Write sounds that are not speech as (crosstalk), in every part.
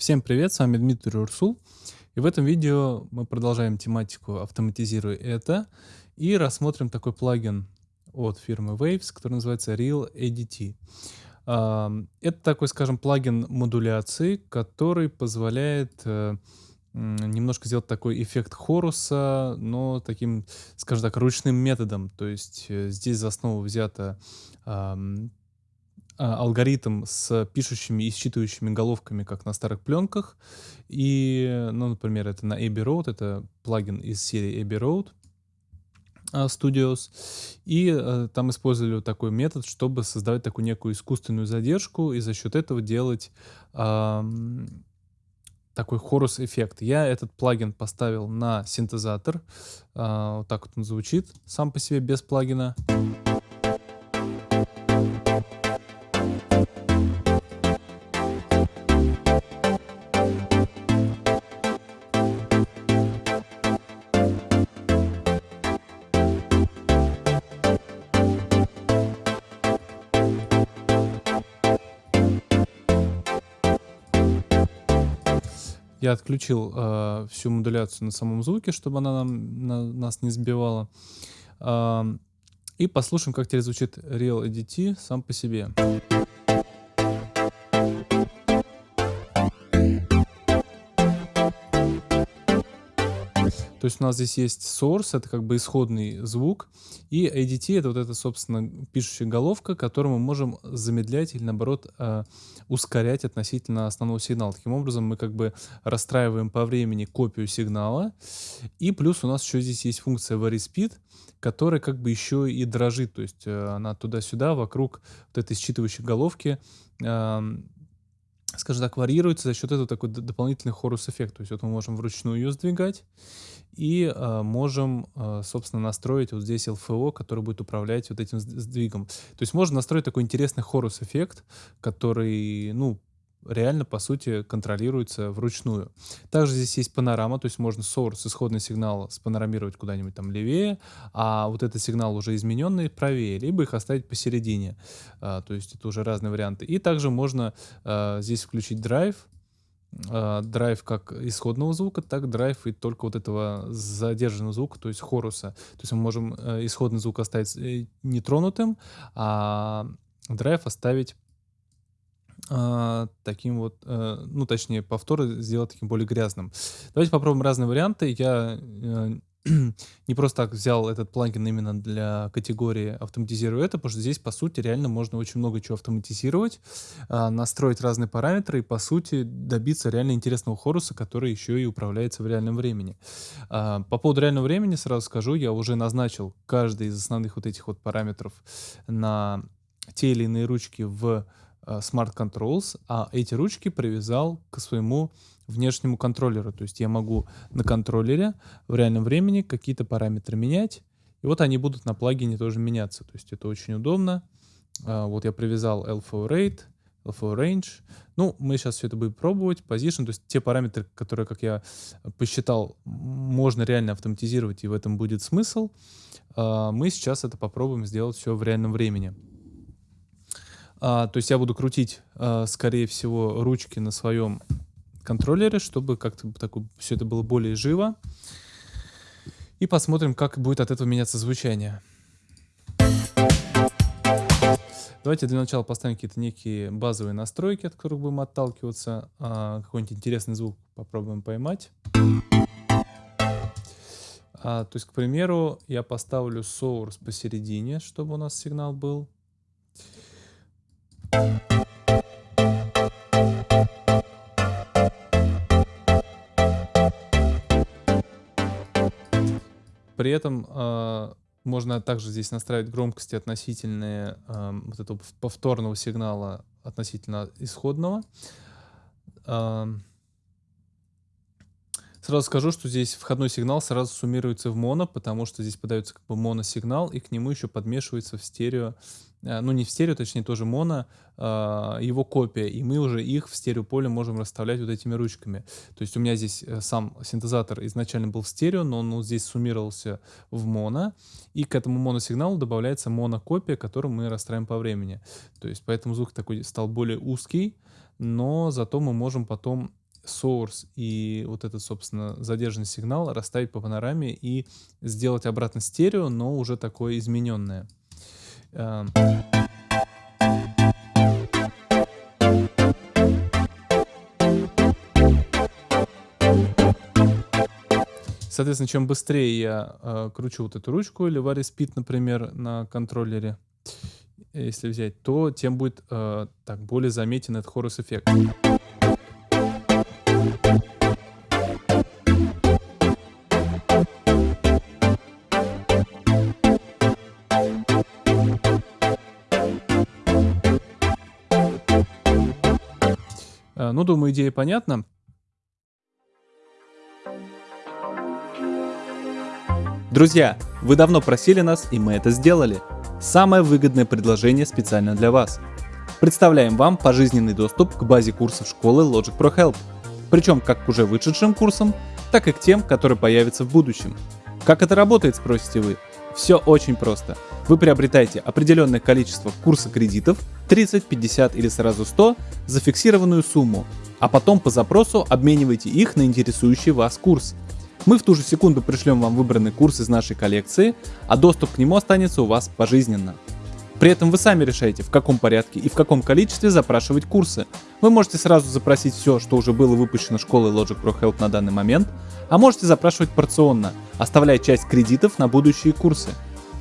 Всем привет, с вами Дмитрий Урсул. И в этом видео мы продолжаем тематику «Автоматизируй это» и рассмотрим такой плагин от фирмы Waves, который называется Real ADT. Это такой, скажем, плагин модуляции, который позволяет э, немножко сделать такой эффект хоруса, но таким, скажем так, ручным методом. То есть э, здесь за основу взята а, алгоритм с пишущими и считывающими головками, как на старых пленках. И, ну, например, это на Abbey Road, это плагин из серии Abbey Road а, Studios. И э, там использовали такой метод, чтобы создавать такую некую искусственную задержку и за счет этого делать э, такой хорус-эффект. Я этот плагин поставил на синтезатор. Э, вот так вот он звучит сам по себе без плагина. Я отключил э, всю модуляцию на самом звуке, чтобы она нам, на, нас не сбивала. Э, и послушаем, как теперь звучит Real ADT сам по себе. То есть у нас здесь есть source, это как бы исходный звук, и ADT это вот эта, собственно, пишущая головка, которую мы можем замедлять или, наоборот, э, ускорять относительно основного сигнала. Таким образом, мы как бы расстраиваем по времени копию сигнала, и плюс у нас еще здесь есть функция VarySpeed, которая как бы еще и дрожит, то есть э, она туда-сюда вокруг вот этой считывающей головки скажем так, варьируется за счет этого такой дополнительный хорус-эффект. То есть вот мы можем вручную ее сдвигать и э, можем, э, собственно, настроить вот здесь LFO, который будет управлять вот этим сдвигом. То есть можно настроить такой интересный хорус-эффект, который, ну, реально, по сути, контролируется вручную. Также здесь есть панорама, то есть можно source, исходный сигнал, спанорамировать куда-нибудь там левее, а вот этот сигнал уже измененный правее, либо их оставить посередине. А, то есть это уже разные варианты. И также можно а, здесь включить драйв, а, драйв как исходного звука, так драйв и только вот этого задержанного звука, то есть хоруса. То есть мы можем э, исходный звук оставить э, нетронутым, а драйв оставить а, таким вот, а, ну, точнее, повторы сделать таким более грязным. Давайте попробуем разные варианты. Я а, (clears throat) не просто так взял этот плагин именно для категории автоматизирую это, потому что здесь, по сути, реально можно очень много чего автоматизировать, а, настроить разные параметры и, по сути, добиться реально интересного хоруса, который еще и управляется в реальном времени. А, по поводу реального времени сразу скажу, я уже назначил каждый из основных вот этих вот параметров на те или иные ручки в Э, Smart Controls, а эти ручки привязал к своему внешнему контроллеру. То есть я могу на контроллере в реальном времени какие-то параметры менять, и вот они будут на плагине тоже меняться. То есть это очень удобно. А, вот я привязал LFO Rate, LFO Range. Ну, мы сейчас все это будем пробовать. Position, то есть те параметры, которые, как я посчитал, можно реально автоматизировать, и в этом будет смысл. А, мы сейчас это попробуем сделать все в реальном времени. А, то есть я буду крутить, а, скорее всего, ручки на своем контроллере, чтобы как-то все это было более живо. И посмотрим, как будет от этого меняться звучание. Давайте для начала поставим какие-то некие базовые настройки, от которых будем отталкиваться. А, Какой-нибудь интересный звук попробуем поймать. А, то есть, к примеру, я поставлю source посередине, чтобы у нас сигнал был. При этом э, можно также здесь настраивать громкости относительные э, вот этого повторного сигнала относительно исходного. Э, Сразу скажу, что здесь входной сигнал сразу суммируется в моно, потому что здесь подается как бы моносигнал, и к нему еще подмешивается в стерео, э, ну не в стерео, точнее тоже моно, а, его копия, и мы уже их в стереополе можем расставлять вот этими ручками. То есть у меня здесь э, сам синтезатор изначально был в стерео, но он здесь суммировался в моно, и к этому моносигналу добавляется монокопия, которую мы расстраиваем по времени. То есть поэтому звук такой стал более узкий, но зато мы можем потом source и вот этот, собственно, задержанный сигнал расставить по панораме и сделать обратно стерео, но уже такое измененное. Эм. Соответственно, чем быстрее я э, кручу вот эту ручку или Speed, например, на контроллере, если взять, то тем будет э, так более заметен этот хорус ну, думаю, идея понятна. Друзья, вы давно просили нас, и мы это сделали. Самое выгодное предложение специально для вас. Представляем вам пожизненный доступ к базе курсов школы Logic Pro Help. Причем как к уже вышедшим курсам, так и к тем, которые появятся в будущем. Как это работает, спросите вы? Все очень просто. Вы приобретаете определенное количество курса кредитов, 30, 50 или сразу 100, за фиксированную сумму, а потом по запросу обмениваете их на интересующий вас курс. Мы в ту же секунду пришлем вам выбранный курс из нашей коллекции, а доступ к нему останется у вас пожизненно. При этом вы сами решаете, в каком порядке и в каком количестве запрашивать курсы. Вы можете сразу запросить все, что уже было выпущено школой Logic Pro Help на данный момент, а можете запрашивать порционно, оставляя часть кредитов на будущие курсы.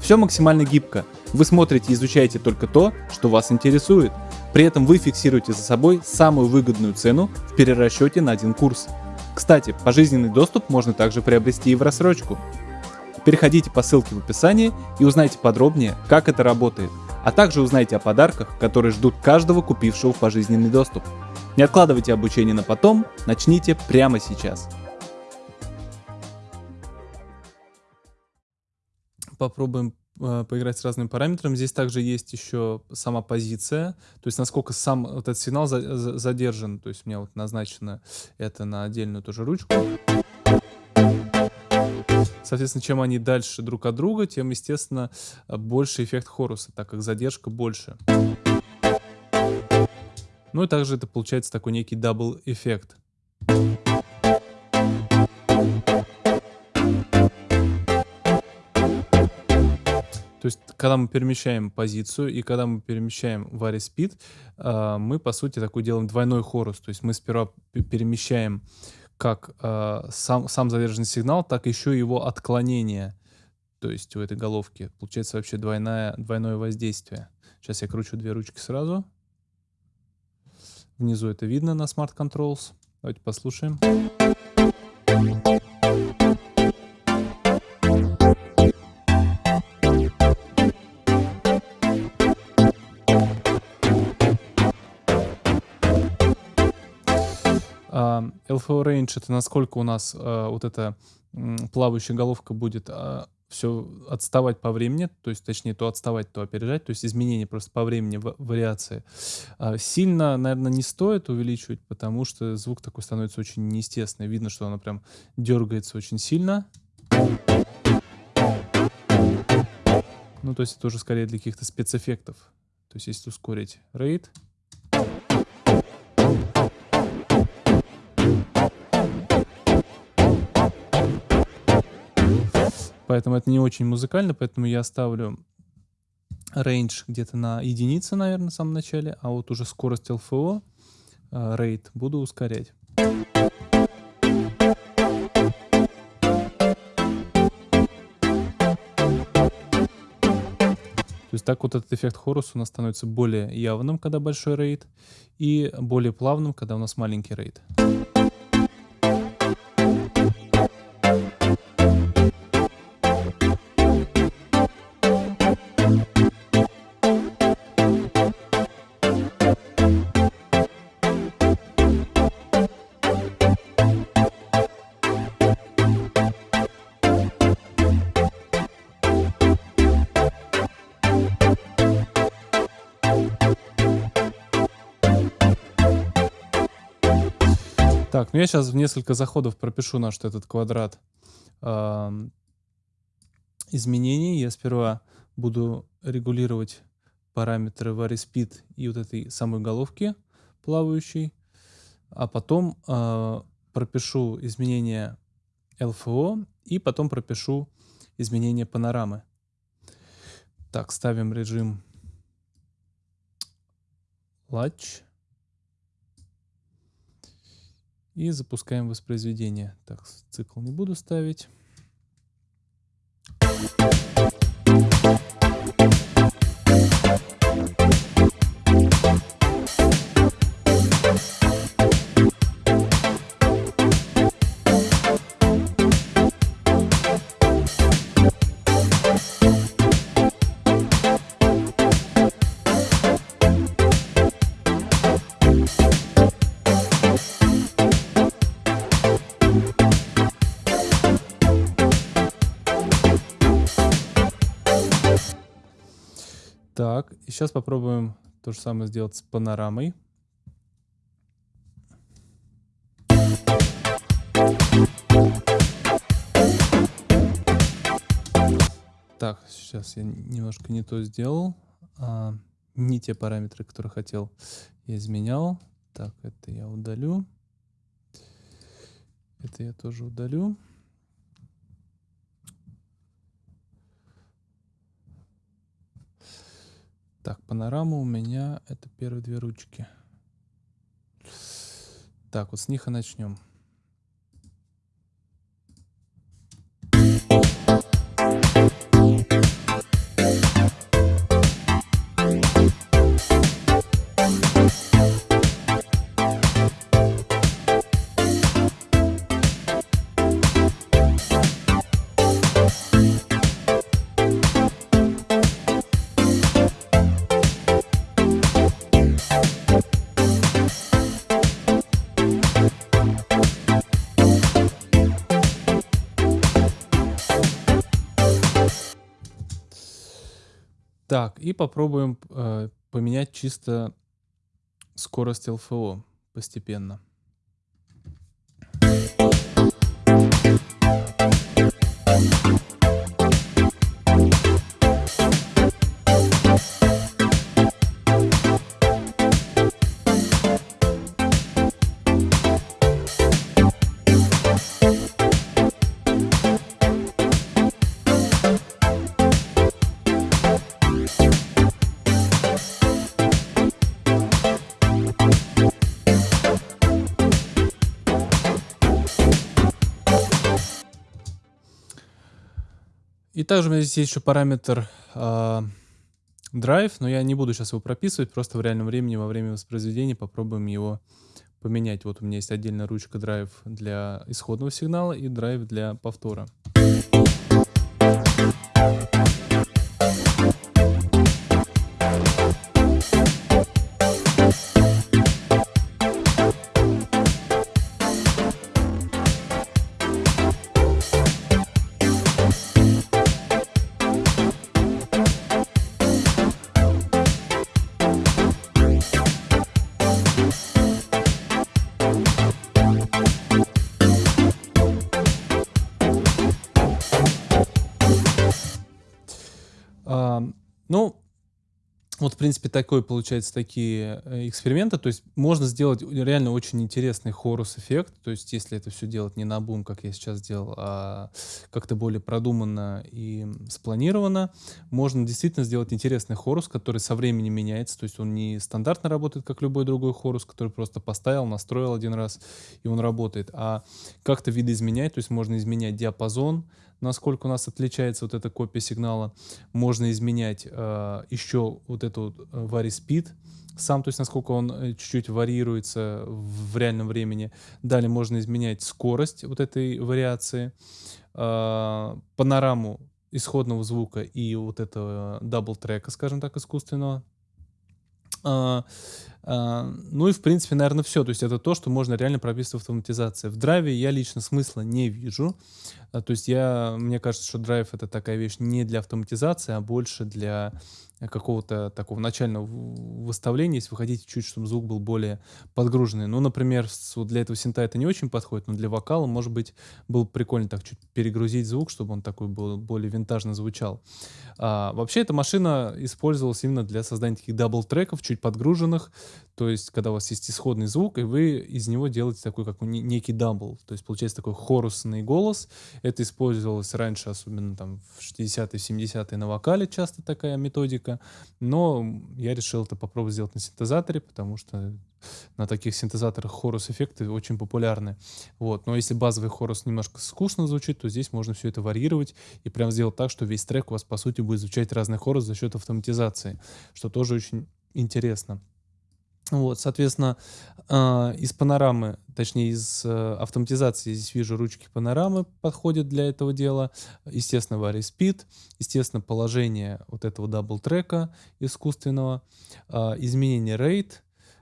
Все максимально гибко. Вы смотрите и изучаете только то, что вас интересует. При этом вы фиксируете за собой самую выгодную цену в перерасчете на один курс. Кстати, пожизненный доступ можно также приобрести и в рассрочку. Переходите по ссылке в описании и узнайте подробнее, как это работает, а также узнайте о подарках, которые ждут каждого купившего пожизненный доступ. Не откладывайте обучение на потом, начните прямо сейчас. Попробуем э, поиграть с разными параметрами. Здесь также есть еще сама позиция, то есть насколько сам вот этот сигнал задержан. То есть у меня вот назначено это на отдельную тоже ручку. Соответственно, чем они дальше друг от друга, тем, естественно, больше эффект хоруса, так как задержка больше. Ну и также это получается такой некий double эффект. То есть, когда мы перемещаем позицию и когда мы перемещаем Varispeed, а, мы, по сути, такой делаем двойной хорус. То есть мы сперва перемещаем как а, сам, сам задержанный сигнал, так еще его отклонение. То есть у этой головки. Получается вообще двойное, двойное воздействие. Сейчас я кручу две ручки сразу. Внизу это видно на Smart Controls. Давайте послушаем. Range это насколько у нас э, вот эта э, плавающая головка будет э, а, все отставать по времени, то есть, точнее, то отставать, то опережать, то есть изменения просто по времени, вариации. Э, сильно, наверное, не стоит увеличивать, потому что звук такой становится очень неестественный. Видно, что она прям дергается очень сильно. Ну, то есть это уже скорее для каких-то спецэффектов. То есть если ускорить рейд, Поэтому это не очень музыкально, поэтому я ставлю range где-то на единице, наверное, в самом начале, а вот уже скорость LFO, э, буду ускорять. То есть так вот этот эффект хорус у нас становится более явным, когда большой рейд, и более плавным, когда у нас маленький рейд. Так, ну я сейчас в несколько заходов пропишу наш этот квадрат э, изменений. Я сперва буду регулировать параметры VarySpeed и вот этой самой головки плавающей. а потом э, пропишу изменения LFO и потом пропишу изменения панорамы. Так, ставим режим Latch. И запускаем воспроизведение. Так, цикл не буду ставить. Так, и сейчас попробуем то же самое сделать с панорамой. Так, сейчас я немножко не то сделал. А, не те параметры, которые хотел, я изменял. Так, это я удалю. Это я тоже удалю. Так, панорама у меня это первые две ручки. Так, вот с них и начнем. Так, и попробуем э, поменять чисто скорость LFO постепенно. Также у меня здесь есть еще параметр э, drive, но я не буду сейчас его прописывать, просто в реальном времени, во время воспроизведения попробуем его поменять. Вот у меня есть отдельная ручка drive для исходного сигнала и drive для повтора. Вот, в принципе, такой, получается, такие э, эксперименты. То есть можно сделать реально очень интересный хорус-эффект. То есть если это все делать не на бум, как я сейчас делал, а как-то более продуманно и спланировано, можно действительно сделать интересный хорус, который со временем меняется. То есть он не стандартно работает, как любой другой хорус, который просто поставил, настроил один раз, и он работает, а как-то видоизменять. То есть можно изменять диапазон, насколько у нас отличается вот эта копия сигнала. Можно изменять э, еще вот эту э, varispeed сам, то есть насколько он э, чуть-чуть варьируется в реальном времени. Далее можно изменять скорость вот этой вариации, э, панораму исходного звука и вот этого double трека, скажем так, искусственного. А, ну и, в принципе, наверное, все. То есть это то, что можно реально прописывать в автоматизации. В драйве я лично смысла не вижу. А, то есть я, мне кажется, что драйв — это такая вещь не для автоматизации, а больше для какого-то такого начального выставления, если вы хотите чуть, чтобы звук был более подгруженный. Ну, например, вот для этого синта это не очень подходит, но для вокала, может быть, было бы прикольно так чуть перегрузить звук, чтобы он такой был более винтажно звучал. А, вообще, эта машина использовалась именно для создания таких double-треков, чуть подгруженных, то есть, когда у вас есть исходный звук, и вы из него делаете такой, как некий double, то есть, получается такой хорусный голос. Это использовалось раньше, особенно там в 60-е, 70-е на вокале часто такая методика. Но я решил это попробовать сделать на синтезаторе, потому что на таких синтезаторах хорус-эффекты очень популярны. Вот. Но если базовый хорус немножко скучно звучит, то здесь можно все это варьировать и прям сделать так, что весь трек у вас, по сути, будет звучать разный хорус за счет автоматизации, что тоже очень интересно. Вот, соответственно, э, из панорамы, точнее из э, автоматизации здесь вижу ручки панорамы подходят для этого дела. Естественно, Varispeed, естественно, положение вот этого double-трека искусственного, э, изменение rate,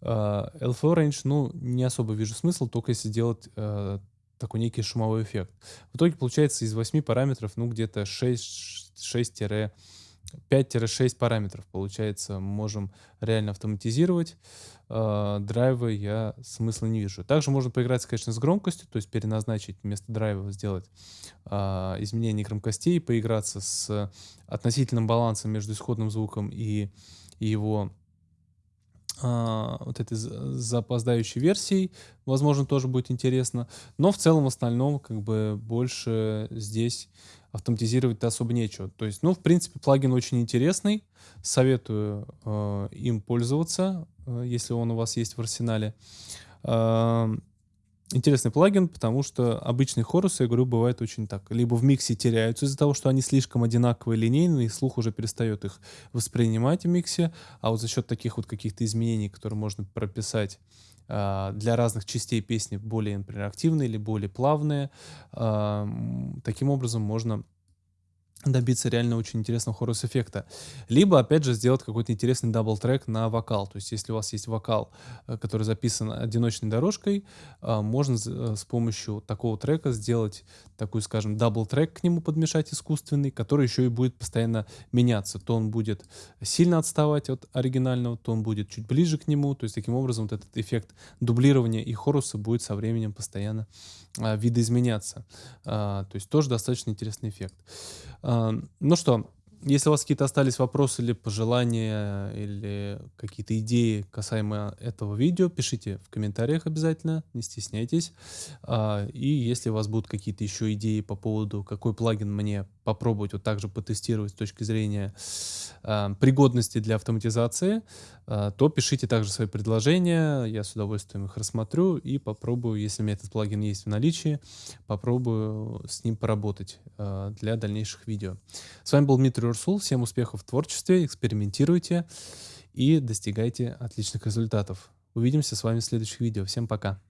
э, LFO range, ну, не особо вижу смысл, только если делать э, такой некий шумовой эффект. В итоге получается из 8 параметров, ну, где-то 6, 6 5-6 параметров, получается, можем реально автоматизировать. Э, драйвы я смысла не вижу. Также можно поиграть, конечно, с громкостью, то есть переназначить вместо драйва, сделать э, изменение громкостей, поиграться с относительным балансом между исходным звуком и его э, вот этой запоздающей версией, возможно, тоже будет интересно. Но в целом, в остальном, как бы больше здесь автоматизировать-то особо нечего. То есть, ну, в принципе, плагин очень интересный. Советую э, им пользоваться, э, если он у вас есть в арсенале. Интересный плагин, потому что обычные хорусы, я говорю, бывает очень так. Либо в миксе теряются из-за того, что они слишком одинаковые, линейные, и слух уже перестает их воспринимать в миксе. А вот за счет таких вот каких-то изменений, которые можно прописать а, для разных частей песни более, например, активные или более плавные. Таким образом можно добиться реально очень интересного хорус-эффекта. Либо, опять же, сделать какой-то интересный double-трек на вокал. То есть, если у вас есть вокал, э, который записан одиночной дорожкой, э, можно э, с помощью такого трека сделать такой, скажем, double-трек к нему подмешать искусственный, который еще и будет постоянно меняться. То он будет сильно отставать от оригинального, то он будет чуть ближе к нему. То есть, таким образом, вот этот эффект дублирования и хоруса будет со временем постоянно видоизменяться. То есть, тоже достаточно интересный эффект. Ну что, если у вас какие-то остались вопросы или пожелания, или какие-то идеи касаемо этого видео, пишите в комментариях обязательно, не стесняйтесь. А, и если у вас будут какие-то еще идеи по поводу, какой плагин мне попробовать вот также потестировать с точки зрения а, пригодности для автоматизации, а, то пишите также свои предложения, я с удовольствием их рассмотрю и попробую, если у меня этот плагин есть в наличии, попробую с ним поработать для дальнейших видео. С вами был Дмитрий Урсул. Всем успехов в творчестве, экспериментируйте и достигайте отличных результатов. Увидимся с вами в следующих видео. Всем пока.